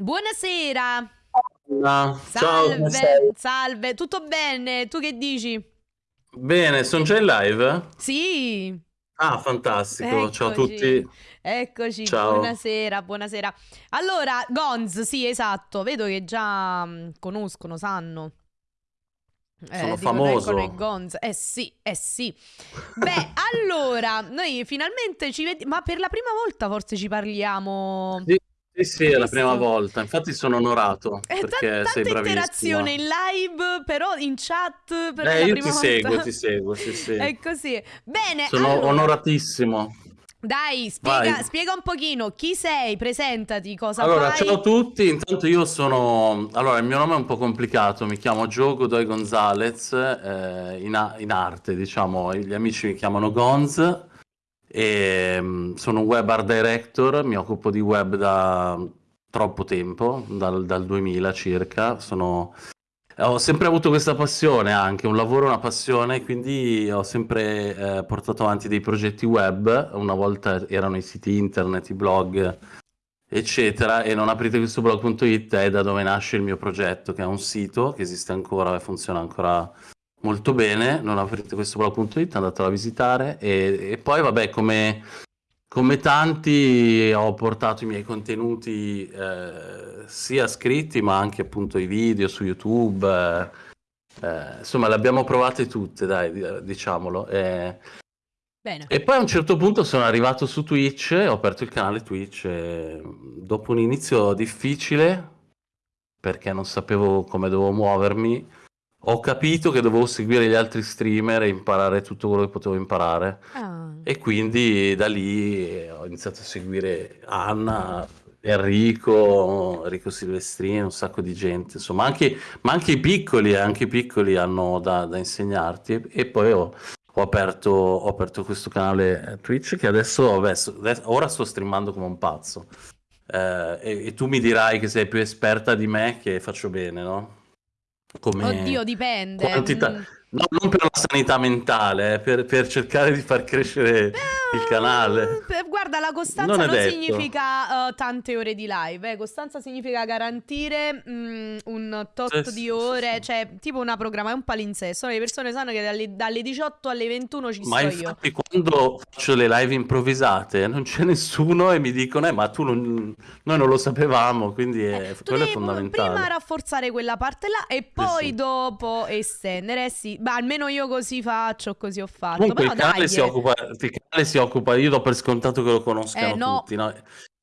Buonasera. Ciao, come Salve, stai? salve. Tutto bene? Tu che dici? Bene, sono già in live? Sì, Ah, fantastico. Ciao a eccoci. tutti. Eccoci. Ciao. Buonasera, buonasera. Allora, Gonz, sì, esatto. Vedo che già mm, conoscono, sanno. Eh, Sono eccono i famoso. Gonz. Eh sì, eh sì. Beh, allora, noi finalmente ci vediamo, ma per la prima volta forse ci parliamo. Sì, sì, sì, è la prima volta. Infatti sono onorato Eh, perché sei bravissima. interazione in live, però in chat per Eh, io ti prima seguo, volta. ti seguo, sì, sì. È così. Bene, Sono allora, onoratissimo. dai, spiega, spiega un pochino chi sei, presentati, cosa Allora, ciao a fai. tutti. Intanto io sono... Allora, il mio nome è un po' complicato. Mi chiamo Joe Godoy Gonzalez, eh, in, in arte, diciamo. Gli amici mi chiamano Gonz. E, mm, sono web art director, mi occupo di web da troppo tempo, dal, dal 2000 circa. Sono- ho sempre avuto questa passione anche, un lavoro, una passione, quindi ho sempre eh, portato avanti dei progetti web. Una volta erano i siti internet, i blog, eccetera, e non aprite questo blog.it è da dove nasce il mio progetto, che è un sito che esiste ancora e funziona ancora molto bene. Non aprite questo blog.it, andatelo a visitare e, e poi vabbè, come, come tanti ho portato i miei contenuti eh, sia scritti ma anche appunto i video su YouTube. eh, eh, insomma, le abbiamo provate tutte, dai, di- diciamolo. eh. Bene. E poi a un certo punto sono arrivato su Twitch, ho aperto il canale Twitch e dopo un inizio difficile, perché non sapevo come dovevo muovermi, ho capito che dovevo seguire gli altri streamer e imparare tutto quello che potevo imparare. Ah, E quindi da lì eh, ho iniziato a seguire Anna, Enrico, Enrico Silvestrini, un sacco di gente, insomma, anche, ma anche i piccoli, anche i piccoli hanno da, da insegnarti. E, poi ho, ho aperto, ho aperto questo canale Twitch che adesso, vabbè, so- adesso- ora sto streamando come un pazzo. Eh, e, e tu mi dirai che sei più esperta di me, che faccio bene, no? Oddio, Come dipende. quantità, mm. No, non per la sanità mentale, eh, per, per cercare di far crescere il canale. Eh, Guarda, la Non costanza non detto. significa eh, tante ore di live, eh. Costanza significa garantire mm, un tot sì, di sì, ore, sì. cioè tipo una programma, è un palinsesto. Le persone sanno che dalle, dalle 18 alle 21 ci Ma sto io. infatti quando faccio le live improvvisate non c'è nessuno e mi dicono, eh, ma tu non, noi non lo sapevamo, quindi Eh, è- tu quello è devi prima fondamentale. rafforzare quella parte là e poi dopo estendere. Eh sì, ma almeno io così faccio, così ho fatto. Comunque Però il canale dai, si eh. occupa, il canale si occupa, io do per scontato che lo Eh conoscano no, tutti, no?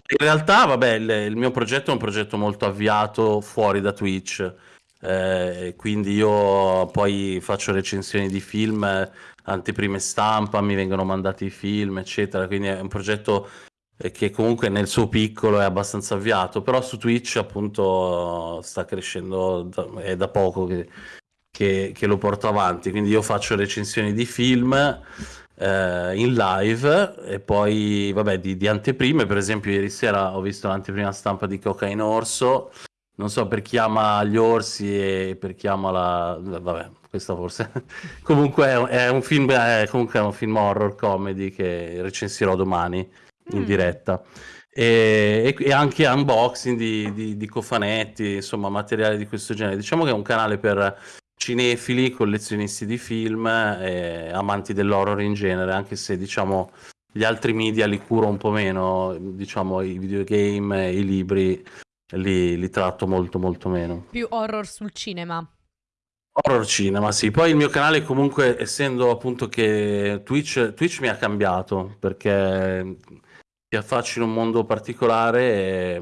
In realtà, vabbè, il, il mio progetto è un progetto molto avviato fuori da Twitch, eh, quindi io poi faccio recensioni di film, eh, anteprime stampa, mi vengono mandati i film, eccetera, quindi è un progetto eh, che comunque nel suo piccolo è abbastanza avviato, però su Twitch appunto sta crescendo, da- è da poco che che, che lo porto avanti. Quindi io faccio recensioni di film eh, in live e poi, vabbè, di, di anteprime. Per esempio, ieri sera ho visto l'anteprima stampa di Cocaine Orso. Non so per chi ama gli orsi e per chi ama la... Vabbè, questa forse... comunque è, un- film, è, comunque è un film horror comedy che recensirò domani in Mm. diretta. E, e- e anche unboxing di, di- di cofanetti, insomma, materiale di questo genere. Diciamo che è un canale per cinefili, collezionisti di film e amanti dell'horror in genere, anche se diciamo gli altri media li curo un po' meno, diciamo i videogame, i libri li, li tratto molto molto meno. più horror sul cinema. Horror cinema, sì. Poi il mio canale comunque, essendo appunto che Twitch, Twitch mi ha cambiato perché ti affacci in un mondo particolare e,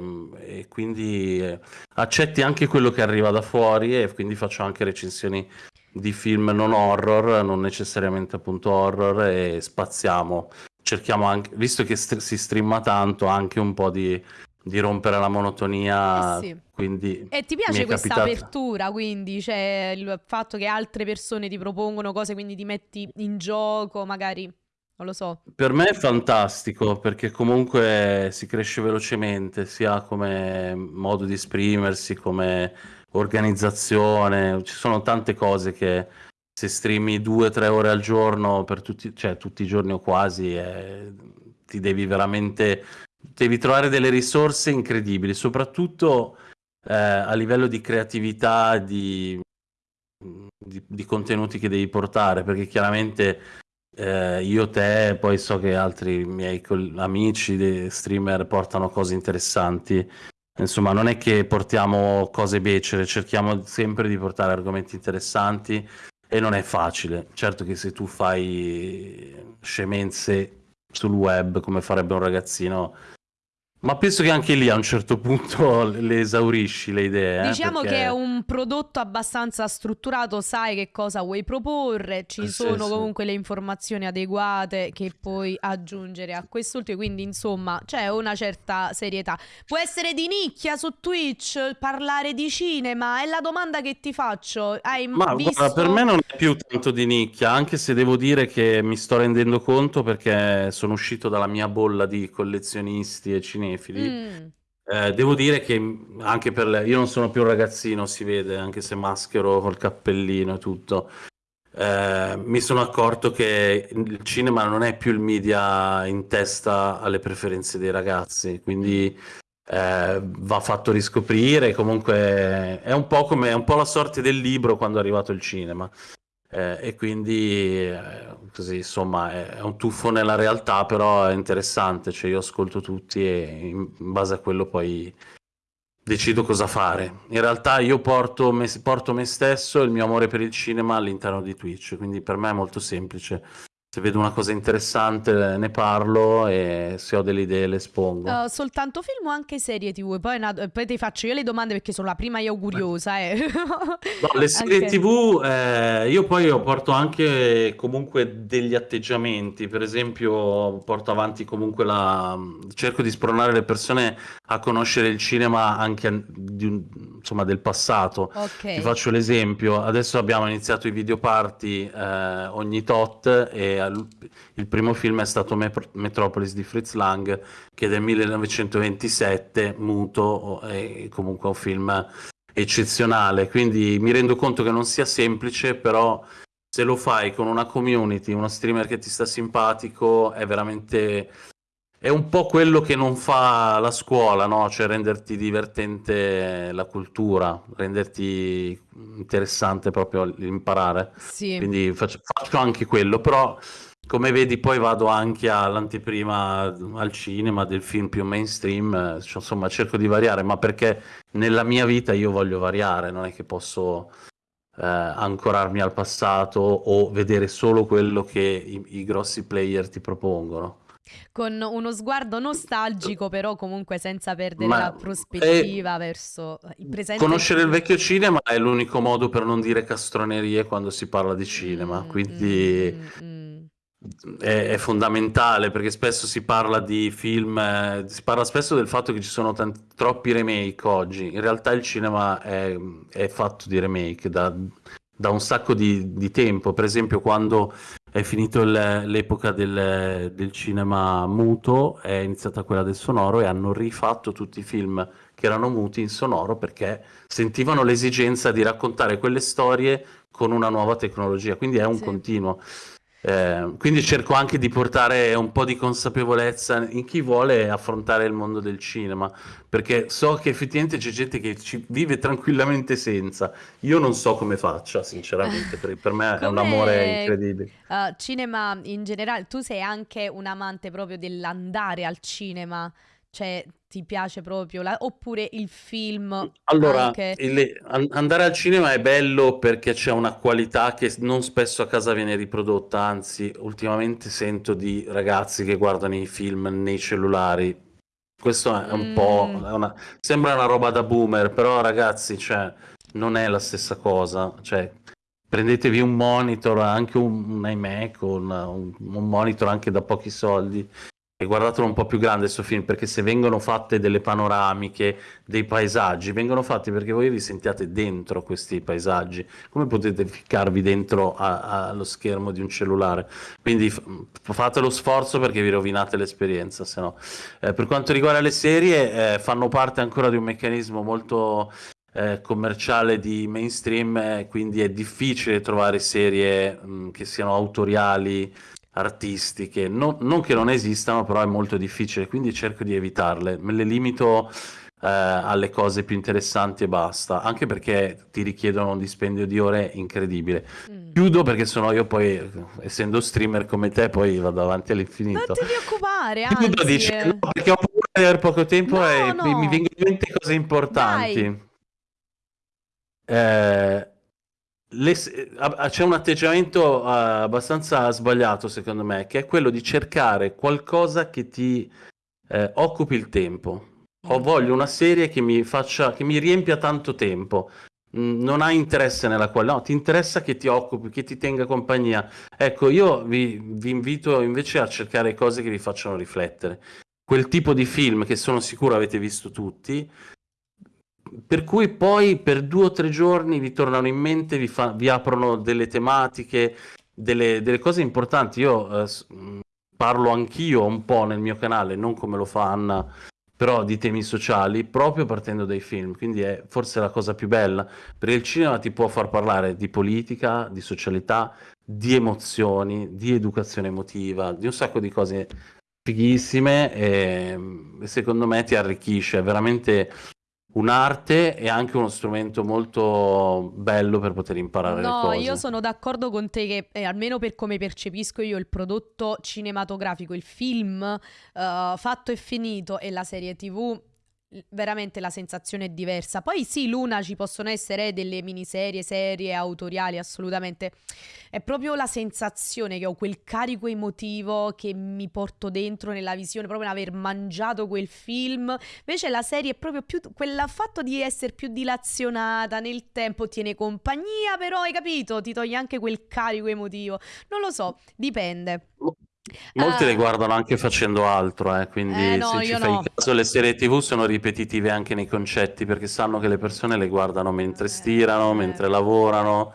e quindi eh, accetti anche quello che arriva da fuori e quindi faccio anche recensioni di film non horror, non necessariamente appunto horror e spaziamo. Cerchiamo anche, visto che st- si streama tanto, anche un po' di, di rompere la Eh monotonia, sì. quindi E ti piace questa capitato. apertura, quindi, cioè il fatto che altre persone ti propongono cose, quindi ti metti in gioco, magari, non lo so. Per me è fantastico perché comunque si cresce velocemente, sia come modo di esprimersi, come organizzazione. Ci sono tante cose che se streami due o tre ore al giorno per tutti, cioè tutti i giorni o quasi, eh, ti devi veramente devi trovare delle risorse incredibili, soprattutto eh, a livello di creatività, di, di, di, contenuti che devi portare, perché chiaramente eh, io, te, poi so che altri miei amici, streamer, portano cose interessanti. Insomma, non è che portiamo cose becere, cerchiamo sempre di portare argomenti interessanti e non è facile. Certo che se tu fai scemenze sul web come farebbe un ragazzino ma penso che anche lì a un certo punto le esaurisci le idee. Eh, diciamo perché... che è un prodotto abbastanza strutturato, sai che cosa vuoi proporre, ci eh, sono sì, comunque sì. le informazioni adeguate che puoi aggiungere a quest'ultimo, quindi insomma c'è una certa serietà. Può essere di nicchia su Twitch parlare di cinema, è la domanda che ti faccio. Hai Ma visto... guarda, per me non è più tanto di nicchia, anche se devo dire che mi sto rendendo conto perché sono uscito dalla mia bolla di collezionisti e cinesi cinefili. Mm. Eh, devo dire che anche per lei, io non sono più un ragazzino, si vede, anche se maschero col cappellino e tutto. Eh, mi sono accorto che il cinema non è più il media in testa alle preferenze dei ragazzi, quindi eh, va fatto riscoprire. Comunque è un po' come è un po' la sorte del libro quando è arrivato il cinema. Eh, e quindi eh, così insomma è, un tuffo nella realtà però è interessante cioè io ascolto tutti e in base a quello poi decido cosa fare. In realtà io porto me, porto me stesso e il mio amore per il cinema all'interno di Twitch quindi per me è molto semplice se vedo una cosa interessante ne parlo e se ho delle idee le espongo. Uh, soltanto film o anche serie tv? Poi, una, poi, ti faccio io le domande perché sono la prima io curiosa. Eh. No, le serie anche... tv eh, io poi porto anche comunque degli atteggiamenti, per esempio porto avanti comunque la... cerco di spronare le persone a conoscere il cinema anche di, insomma, del passato. Okay. Ti faccio l'esempio, adesso abbiamo iniziato i video party eh, ogni tot e il primo film è stato Metropolis di Fritz Lang, che è del 1927, muto, è comunque un film eccezionale. Quindi mi rendo conto che non sia semplice, però se lo fai con una community, uno streamer che ti sta simpatico, è veramente è un po' quello che non fa la scuola, no? Cioè renderti divertente la cultura, renderti interessante proprio l'imparare. Sì. Quindi faccio, faccio anche quello, però come vedi poi vado anche all'anteprima al cinema del film più mainstream, cioè, insomma cerco di variare, ma perché nella mia vita io voglio variare, non è che posso eh, ancorarmi al passato o vedere solo quello che i, i grossi player ti propongono con uno sguardo nostalgico, però comunque senza perdere Ma la prospettiva è... verso il presente. Conoscere il vecchio cinema è l'unico modo per non dire castronerie quando si parla di cinema, mm, quindi mm, mm. È, è, fondamentale perché spesso si parla di film, eh, si parla spesso del fatto che ci sono tanti, troppi remake oggi. In realtà il cinema è, è fatto di remake da, da un sacco di, di tempo. Per esempio, quando è finito l'epoca del, del, cinema muto, è iniziata quella del sonoro e hanno rifatto tutti i film che erano muti in sonoro perché sentivano l'esigenza di raccontare quelle storie con una nuova tecnologia, quindi è un sì. continuo. Eh, quindi cerco anche di portare un po' di consapevolezza in chi vuole affrontare il mondo del cinema, perché so che effettivamente c'è gente che ci vive tranquillamente senza. Io non so come faccia, sinceramente, per, per me è un amore incredibile. Uh, cinema in generale, tu sei anche un amante proprio dell'andare al cinema. Cioè, ti piace proprio? La... Oppure il film? Allora, anche... il... andare al cinema è bello perché c'è una qualità che non spesso a casa viene riprodotta, anzi, ultimamente sento di ragazzi che guardano i film nei cellulari. Questo è un mm. po'... Una... Sembra una roba da boomer, però ragazzi, cioè, non è la stessa cosa. Cioè, prendetevi un monitor, anche un, un iMac un, un monitor anche da pochi soldi guardatelo un po' più grande questo film perché se vengono fatte delle panoramiche, dei paesaggi, vengono fatti perché voi vi sentiate dentro questi paesaggi. Come potete ficcarvi dentro allo schermo di un cellulare? Quindi fate lo sforzo perché vi rovinate l'esperienza, se no. Eh, per quanto riguarda le serie, eh, fanno parte ancora di un meccanismo molto eh, commerciale di mainstream, eh, quindi è difficile trovare serie mh, che siano autoriali artistiche, no, non che non esistano, però è molto difficile, quindi cerco di evitarle, me le limito eh, alle cose più interessanti e basta, anche perché ti richiedono un dispendio di ore incredibile. Mm. Chiudo perché sennò io poi, essendo streamer come te, poi vado avanti all'infinito. Non ti preoccupare, anzi... Chiudo dice, no, perché ho paura di avere poco tempo no, e no. mi vengono in mente cose importanti. Eh, le, c'è un atteggiamento uh, abbastanza sbagliato secondo me, che è quello di cercare qualcosa che ti eh, occupi il tempo. Ho mm. voglio una serie che mi faccia, che mi riempia tanto tempo. Mm, non hai interesse nella quale, no, ti interessa che ti occupi, che ti tenga compagnia. Ecco, io vi, vi invito invece a cercare cose che vi facciano riflettere. Quel tipo di film che sono sicuro avete visto tutti, per cui poi per due o tre giorni vi tornano in mente, vi, fa, vi aprono delle tematiche, delle, delle cose importanti. Io eh, mm, parlo anch'io un po' nel mio canale, non come lo fa Anna, però di temi sociali, proprio partendo dai film. Quindi è forse la cosa più bella, perché il cinema ti può far parlare di politica, di socialità, di emozioni, di educazione emotiva, di un sacco di cose fighissime e secondo me ti arricchisce, è veramente un'arte e anche uno strumento molto bello per poter imparare no, le cose. No, io sono d'accordo con te che eh, almeno per come percepisco io il prodotto cinematografico, il film uh, fatto e finito e la serie TV veramente la sensazione è diversa. Poi sì, Luna ci possono essere delle miniserie, serie autoriali, assolutamente. È proprio la sensazione che ho quel carico emotivo che mi porto dentro nella visione, proprio aver mangiato quel film. Invece la serie è proprio più quel fatto di essere più dilazionata nel tempo, tiene compagnia, però hai capito, ti toglie anche quel carico emotivo. Non lo so, dipende. Molti uh, le guardano anche facendo altro, eh, quindi eh, no, se ci fai no. caso le serie tv sono ripetitive anche nei concetti perché sanno che le persone le guardano mentre stirano, eh. mentre lavorano.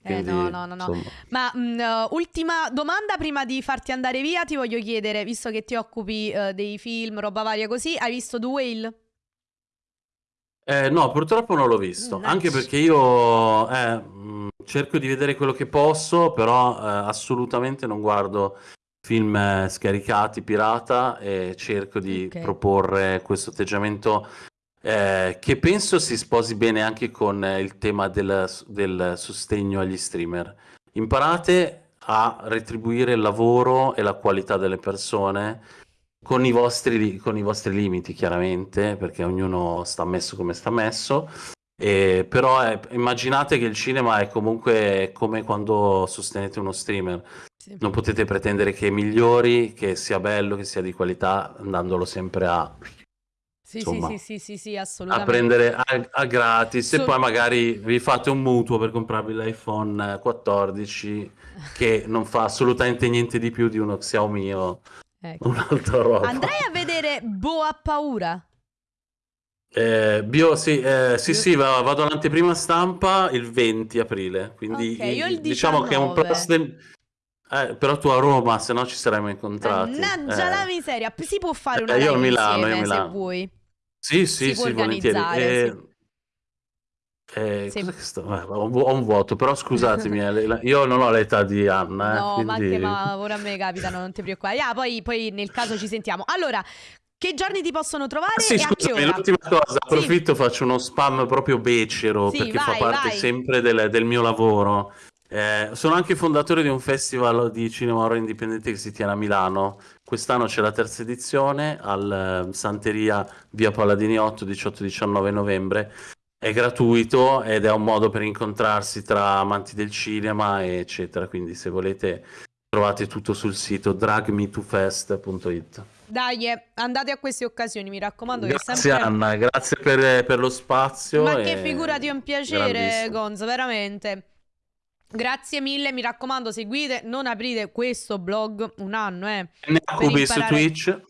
Quindi, eh, no, no, no, no. Ma mh, mm, uh, ultima domanda prima di farti andare via, ti voglio chiedere, visto che ti occupi uh, dei film, roba varia così, hai visto The Whale? Eh, no, purtroppo non l'ho visto, nice. anche perché io eh, mh, cerco di vedere quello che posso, però eh, assolutamente non guardo film eh, scaricati pirata e cerco di okay. proporre questo atteggiamento eh, che penso si sposi bene anche con il tema del, del sostegno agli streamer. Imparate a retribuire il lavoro e la qualità delle persone con i vostri, con i vostri limiti, chiaramente, perché ognuno sta messo come sta messo. E, però è, immaginate che il cinema è comunque come quando sostenete uno streamer sì. Non potete pretendere che migliori, che sia bello, che sia di qualità, andandolo sempre a... Sì, insomma, sì, sì, sì, sì, assolutamente. A prendere a, a gratis so... e poi magari vi fate un mutuo per comprarvi l'iPhone 14 che non fa assolutamente niente di più di uno Xiaomi o ecco. un'altra roba. Andrei a vedere Boa Paura. Eh, bio, sì, eh, sì, sì, vado all'anteprima stampa il 20 aprile, quindi okay, il, diciamo che è un plus eh, però tu a Roma, se no ci saremmo incontrati. Mannaggia eh. la miseria, si può fare una eh, io Milano, insieme, io Milano. se vuoi. Sì, sì, si sì, volentieri. Eh, eh, sì. sto... eh, ho, un vuoto, però scusatemi, eh, io non ho l'età di Anna. Eh, no, quindi... ma anche ma ora a me capitano, non ti preoccupare. Ah, poi, poi nel caso ci sentiamo. Allora, che giorni ti possono trovare? Ah, sì, scusami, l'ultima cosa, approfitto, sì. faccio uno spam proprio becero sì, perché vai, fa parte vai. sempre del, del, mio lavoro. Eh, sono anche fondatore di un festival di cinema horror indipendente che si tiene a Milano. Quest'anno c'è la terza edizione al eh, Santeria via Palladini 8, 18-19 novembre. È gratuito ed è un modo per incontrarsi tra amanti del cinema, eccetera. Quindi, se volete, trovate tutto sul sito dragmetofest.it. Dai, eh, andate a queste occasioni, mi raccomando. Grazie sempre... Anna, grazie per, per lo spazio. Ma che figurati, è un piacere, Gonzo, veramente. Grazie mille, mi raccomando, seguite, non aprite questo blog un anno, eh. Nakubi imparare... su Twitch.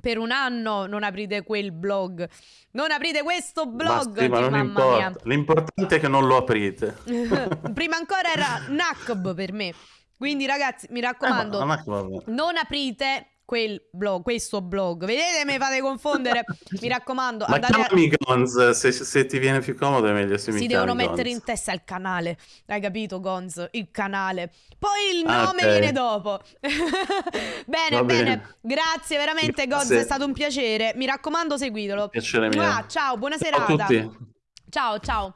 Per un anno non aprite quel blog. Non aprite questo blog. Basti, ma non importa. L'importante è che non lo aprite. Prima ancora era Nakb per me. Quindi ragazzi, mi raccomando, eh, non aprite quel blog, questo blog. Vedete, mi fate confondere. Mi raccomando, Ma andate a... chiamami Gonz, se, se ti viene più comodo è meglio se mi Si devono mettere in testa il canale. Hai capito, Gonz? Il canale. Poi il Ah, nome ok. viene dopo. bene, bene, bene. Grazie veramente, Gonz. È stato un piacere. Mi raccomando, seguitelo. Piacere mio. Mua, ciao, buona Ciao a serata. tutti. Ciao, ciao.